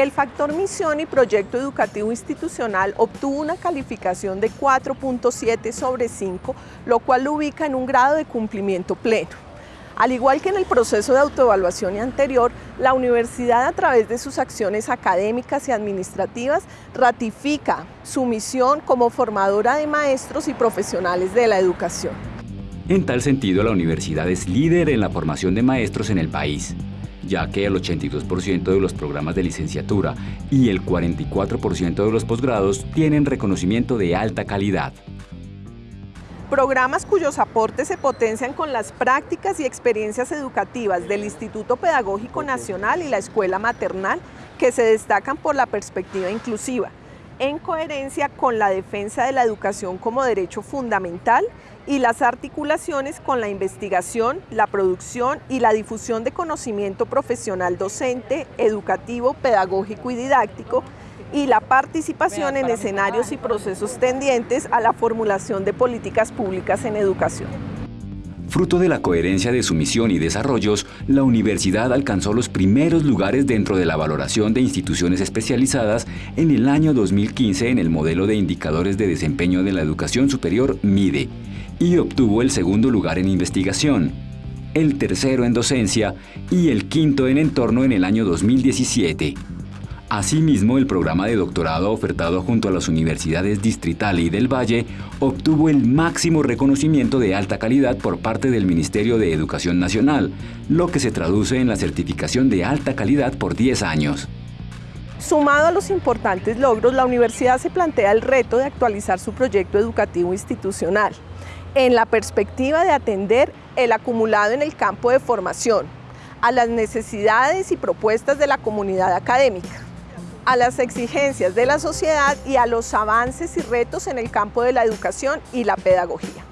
El factor misión y proyecto educativo institucional obtuvo una calificación de 4.7 sobre 5, lo cual lo ubica en un grado de cumplimiento pleno. Al igual que en el proceso de autoevaluación anterior, la universidad a través de sus acciones académicas y administrativas ratifica su misión como formadora de maestros y profesionales de la educación. En tal sentido, la universidad es líder en la formación de maestros en el país ya que el 82% de los programas de licenciatura y el 44% de los posgrados tienen reconocimiento de alta calidad. Programas cuyos aportes se potencian con las prácticas y experiencias educativas del Instituto Pedagógico Nacional y la Escuela Maternal que se destacan por la perspectiva inclusiva, en coherencia con la defensa de la educación como derecho fundamental y las articulaciones con la investigación, la producción y la difusión de conocimiento profesional docente, educativo, pedagógico y didáctico, y la participación en escenarios y procesos tendientes a la formulación de políticas públicas en educación. Fruto de la coherencia de su misión y desarrollos, la universidad alcanzó los primeros lugares dentro de la valoración de instituciones especializadas en el año 2015 en el modelo de indicadores de desempeño de la educación superior MIDE y obtuvo el segundo lugar en investigación, el tercero en docencia y el quinto en entorno en el año 2017. Asimismo, el programa de doctorado ofertado junto a las universidades Distrital y del Valle obtuvo el máximo reconocimiento de alta calidad por parte del Ministerio de Educación Nacional, lo que se traduce en la certificación de alta calidad por 10 años. Sumado a los importantes logros, la universidad se plantea el reto de actualizar su proyecto educativo institucional en la perspectiva de atender el acumulado en el campo de formación, a las necesidades y propuestas de la comunidad académica a las exigencias de la sociedad y a los avances y retos en el campo de la educación y la pedagogía.